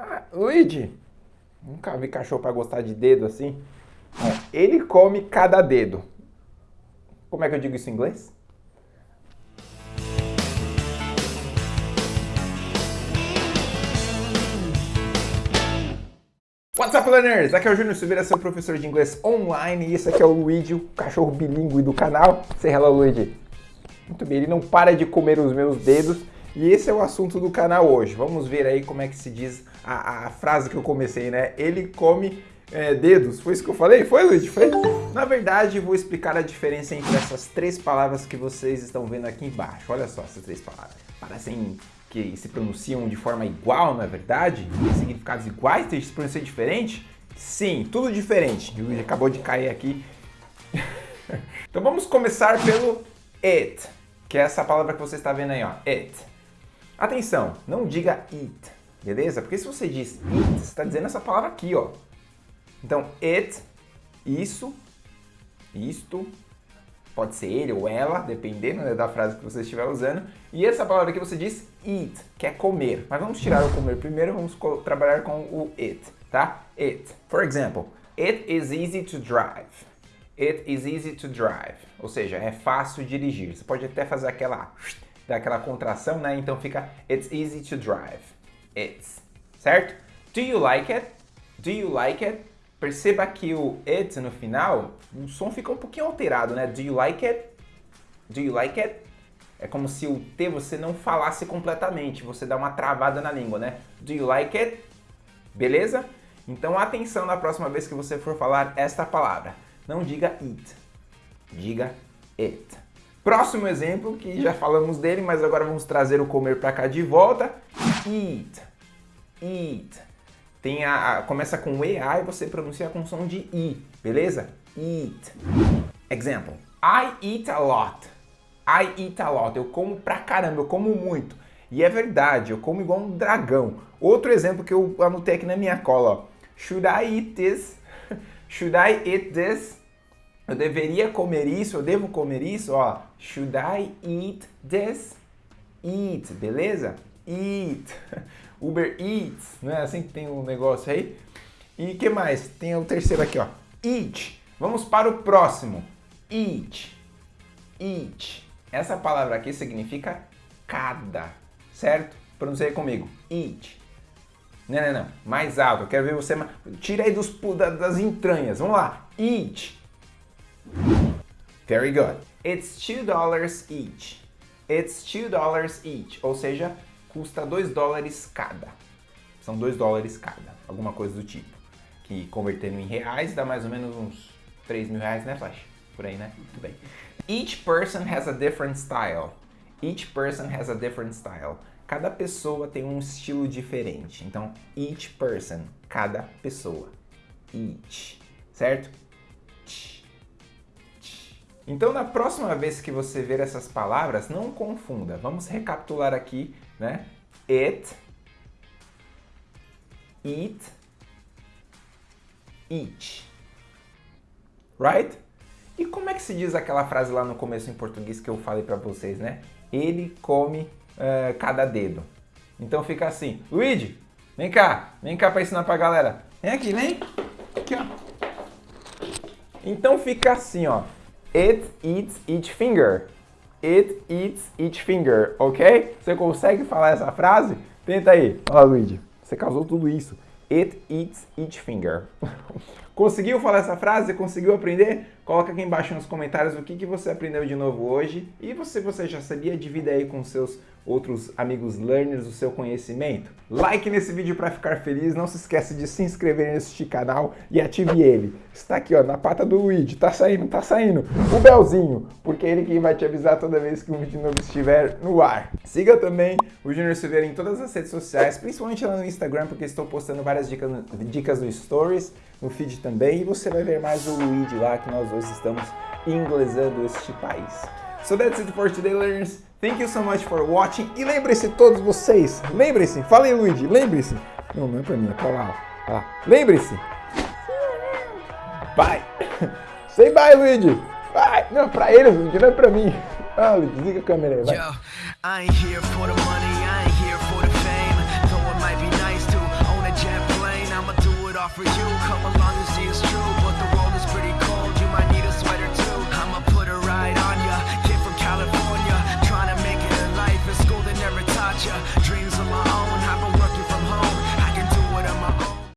Ah, Luigi, nunca vi cachorro para gostar de dedo assim. Ele come cada dedo. Como é que eu digo isso em inglês? What's up, learners? Aqui é o Júnior Silveira, seu professor de inglês online, e esse aqui é o Luigi, o cachorro bilíngue do canal. Say hello, Luigi. Muito bem, ele não para de comer os meus dedos, e esse é o assunto do canal hoje. Vamos ver aí como é que se diz a, a frase que eu comecei, né? Ele come é, dedos. Foi isso que eu falei? Foi, Luigi? Foi? Na verdade, vou explicar a diferença entre essas três palavras que vocês estão vendo aqui embaixo. Olha só essas três palavras. Parecem que se pronunciam de forma igual, não é verdade? Significados iguais, tem se pronunciar diferente? Sim, tudo diferente. O acabou de cair aqui. então vamos começar pelo it, que é essa palavra que você está vendo aí, ó. It. Atenção, não diga it, beleza? Porque se você diz it, você está dizendo essa palavra aqui, ó. Então, it, isso, isto, pode ser ele ou ela, dependendo né, da frase que você estiver usando. E essa palavra que você diz eat, que é comer. Mas vamos tirar o comer primeiro, vamos trabalhar com o it, tá? It. For example, it is easy to drive. It is easy to drive. Ou seja, é fácil dirigir. Você pode até fazer aquela, daquela contração, né? Então fica it's easy to drive. It's. Certo? Do you like it? Do you like it? Perceba que o it no final, o som fica um pouquinho alterado, né? Do you like it? Do you like it? É como se o T você não falasse completamente, você dá uma travada na língua, né? Do you like it? Beleza? Então atenção na próxima vez que você for falar esta palavra. Não diga it, diga it. Próximo exemplo, que já falamos dele, mas agora vamos trazer o comer para cá de volta. Eat, eat. Tem a, a, começa com EA e você pronuncia com som de I, beleza? Eat. Example. I eat a lot. I eat a lot. Eu como pra caramba, eu como muito. E é verdade, eu como igual um dragão. Outro exemplo que eu anotei aqui na minha cola, ó. Should I eat this? Should I eat this? Eu deveria comer isso, eu devo comer isso, ó. Should I eat this? Eat, beleza? Eat. Uber Eats, não é assim que tem um negócio aí? E que mais? Tem o terceiro aqui, ó. Eat. Vamos para o próximo. Eat. Eat. Essa palavra aqui significa cada, certo? Pronunciei comigo. Eat. Não, não, não. Mais alto. Eu quero ver você... Tira aí dos, das entranhas. Vamos lá. Eat. Very good. It's two dollars each. It's two dollars each. Ou seja, custa 2 dólares cada. São 2 dólares cada, alguma coisa do tipo. Que convertendo em reais dá mais ou menos uns 3 mil reais, né, Flash? Por aí, né? Muito bem. Each person has a different style. Each person has a different style. Cada pessoa tem um estilo diferente. Então, each person, cada pessoa. Each, certo? Então, na próxima vez que você ver essas palavras, não confunda. Vamos recapitular aqui né? It, eat, eat. Right? E como é que se diz aquela frase lá no começo em português que eu falei para vocês, né? Ele come uh, cada dedo. Então fica assim. Luigi, vem cá. Vem cá para ensinar pra galera. Vem aqui, vem. Aqui, ó. Então fica assim, ó. It eats each finger. It eats each finger, ok? Você consegue falar essa frase? Tenta aí. Lá, Luigi. Você causou tudo isso. It eats each finger. Conseguiu falar essa frase? Conseguiu aprender? Coloca aqui embaixo nos comentários o que, que você aprendeu de novo hoje. E se você já sabia, divida aí com seus outros amigos learners o seu conhecimento. Like nesse vídeo para ficar feliz. Não se esqueça de se inscrever neste canal e ative ele. Está aqui ó, na pata do Luigi. Tá saindo, tá saindo. O belzinho, porque é ele quem vai te avisar toda vez que um vídeo novo estiver no ar. Siga também o Junior Silveira em todas as redes sociais, principalmente lá no Instagram, porque estou postando várias dicas, dicas no Stories no feed também. E você vai ver mais o Luigi lá, que nós dois estamos inglesando este país. So that's it for today, learners. Thank you so much for watching. E lembre-se todos vocês, lembre-se, falei Luigi, lembre-se. Não, não é pra mim, é pra lá. Ó. lá. Lembre-se. Bye. Say bye, Luigi. Bye. Não, pra ele, Luigi, não é pra mim. Ah, Luigi, desliga a câmera aí, vai. Yo, for you. Come along and see it's true.